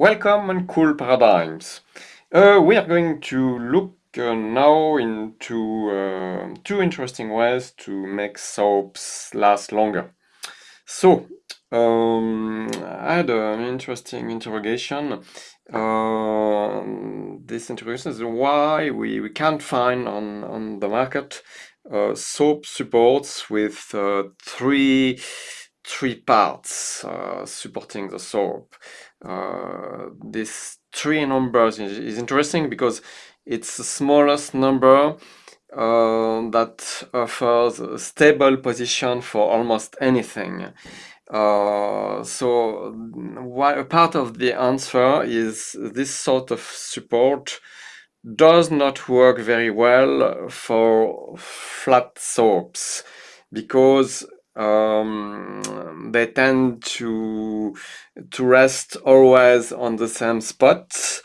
Welcome and Cool Paradigms. Uh, we are going to look uh, now into uh, two interesting ways to make soaps last longer. So, um, I had an interesting interrogation. Uh, this interrogation is why we, we can't find on, on the market uh, soap supports with uh, three three parts uh, supporting the soap. Uh, this three numbers is, is, interesting because it's the smallest number uh, that offers a stable position for almost anything. Uh, so a part of the answer is this sort of support does not work very well for flat soaps because um, they tend to to rest always on the same spot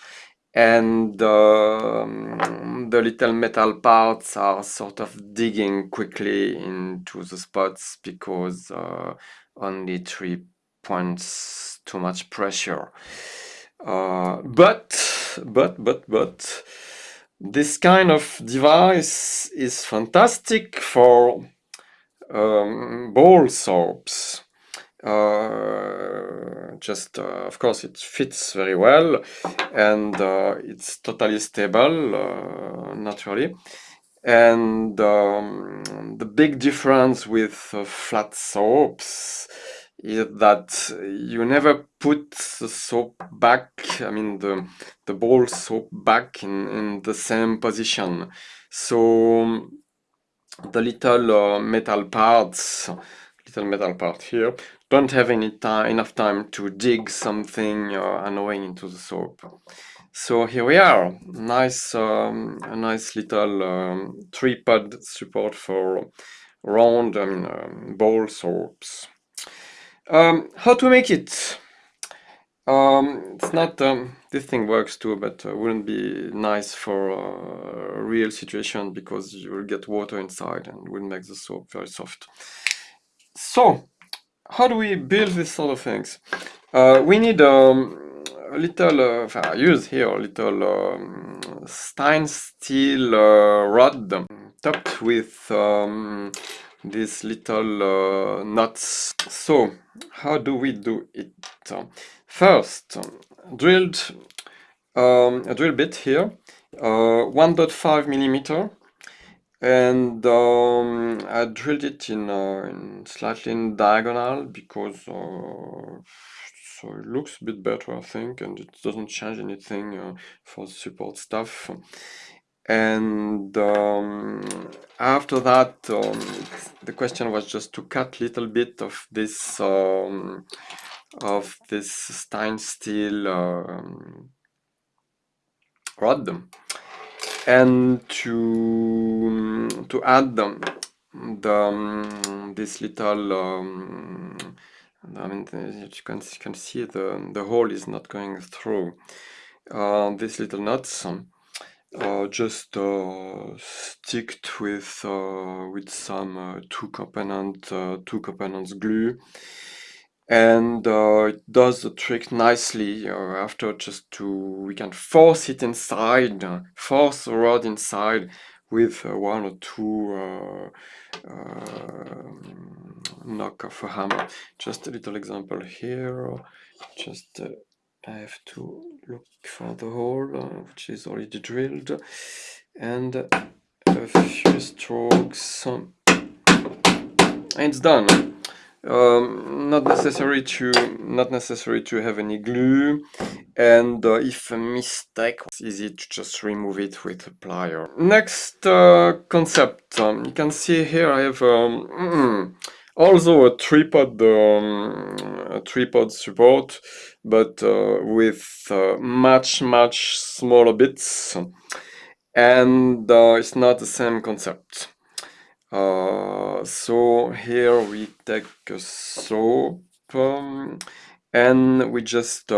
and um, the little metal parts are sort of digging quickly into the spots because uh, only three points too much pressure. Uh, but but but but this kind of device is fantastic for um, soaps. Uh, just uh, of course it fits very well and uh, it's totally stable uh, naturally and um, the big difference with flat soaps is that you never put the soap back I mean the the ball soap back in, in the same position so the little uh, metal parts, little metal part here, don't have any time, enough time to dig something uh, annoying into the soap. So here we are, nice, um, a nice little um, tripod support for round, I mean, um, bowl soaps. Um, how to make it? Um, it's not, um, this thing works too, but uh, wouldn't be nice for uh, a real situation because you will get water inside and will make the soap very soft. So, how do we build this sort of things? Uh, we need um, a little, uh, I use here a little um, steel uh, rod topped with um, these little uh, nuts. So, how do we do it? First, drilled um, a drill bit here, uh, 1.5 millimeter, and um, I drilled it in, uh, in, slightly in diagonal because uh, so it looks a bit better I think and it doesn't change anything uh, for the support stuff and um, after that um, the question was just to cut little bit of this um, of this Stein steel um, rod. And to to add the, the um, this little um, I mean you can you can see the the hole is not going through uh, these little nuts uh, just uh, sticked with uh, with some uh, two component uh, two components glue. And uh, it does the trick nicely after just to we can force it inside force the rod inside with one or two uh, knock of a hammer. Just a little example here just I have to look for the hole which is already drilled and a few strokes and it's done. Um, not necessary to not necessary to have any glue and uh, if a mistake it's easy to just remove it with a plier. Next uh, concept. Um, you can see here I have um, also a tripod um, tripod support but uh, with uh, much much smaller bits and uh, it's not the same concept so here we take a soap um, and we just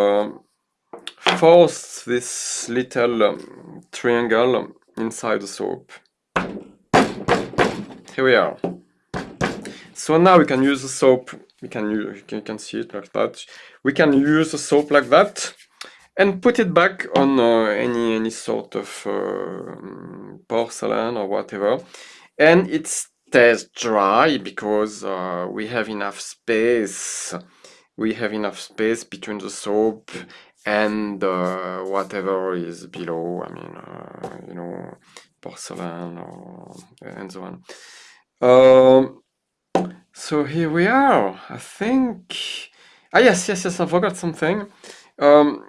force this little um, triangle inside the soap. Here we are. So now we can use the soap, we can use, you can see it like that. We can use the soap like that and put it back on uh, any any sort of uh, porcelain or whatever. And it stays dry because uh, we have enough space. We have enough space between the soap and uh, whatever is below I mean uh, you know porcelain or and so on. Um, so here we are I think. Ah yes yes yes I forgot something. Um,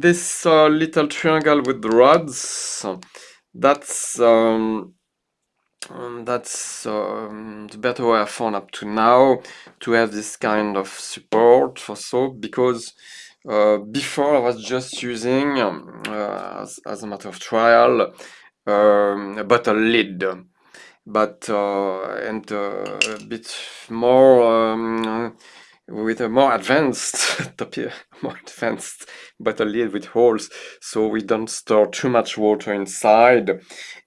this uh, little triangle with the rods that's um, um, that's um, the better way I found up to now to have this kind of support for soap because uh, before I was just using um, uh, as, as, a matter of trial um, a bottle lid but uh, and uh, a bit more um, with a more advanced more advanced bottle lid with holes so we don't store too much water inside.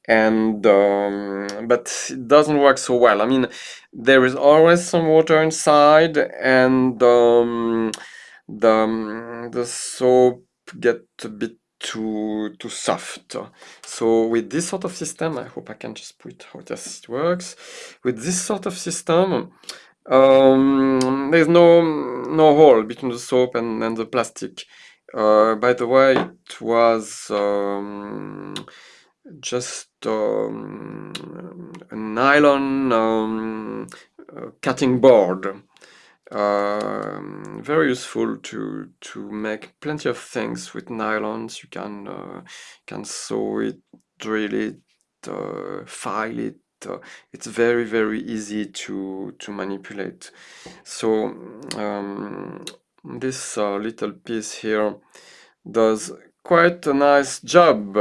And um, but it doesn't work so well. I mean there is always some water inside and um, the, um, the soap get a bit too too soft so with this sort of system I hope I can just put how this works with this sort of system um, there's no no hole between the soap and, and the plastic. Uh, by the way, it was um, just um, a nylon um, uh, cutting board. Uh, very useful to to make plenty of things with nylons. You can uh, can sew it, drill it, uh, file it, uh, it's very very easy to to manipulate. So um, this uh, little piece here does quite a nice job